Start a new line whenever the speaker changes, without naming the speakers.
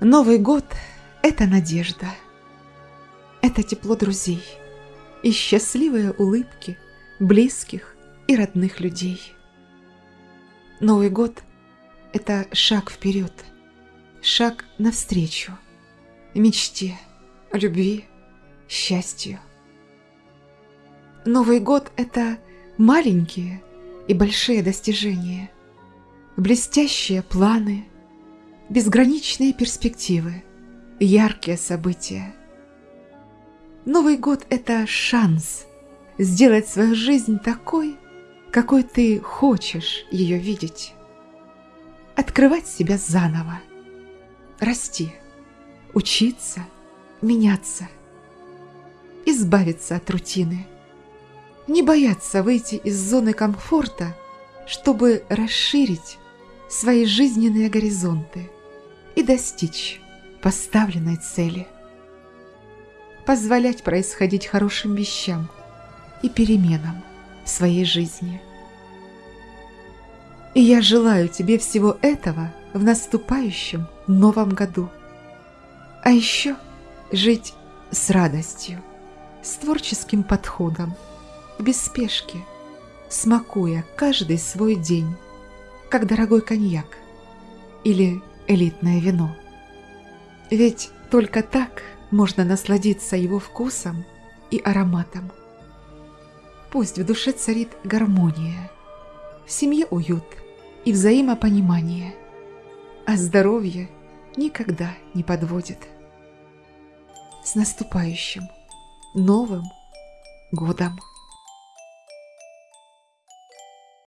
Новый год – это надежда. Это тепло друзей и счастливые улыбки близких и родных людей. Новый год – это шаг вперед, шаг навстречу, мечте, любви, счастью. Новый год – это маленькие и большие достижения, блестящие планы, безграничные перспективы, яркие события. Новый год – это шанс сделать свою жизнь такой, какой ты хочешь ее видеть. Открывать себя заново, расти, учиться, меняться, избавиться от рутины – не бояться выйти из зоны комфорта, чтобы расширить свои жизненные горизонты достичь поставленной цели. Позволять происходить хорошим вещам и переменам в своей жизни. И я желаю тебе всего этого в наступающем новом году. А еще жить с радостью, с творческим подходом – без спешки, смакуя каждый свой день, как дорогой коньяк или элитное вино. Ведь только так можно насладиться его вкусом и ароматом. Пусть в душе царит гармония, в семье уют и взаимопонимание, а здоровье никогда не подводит. С наступающим Новым Годом!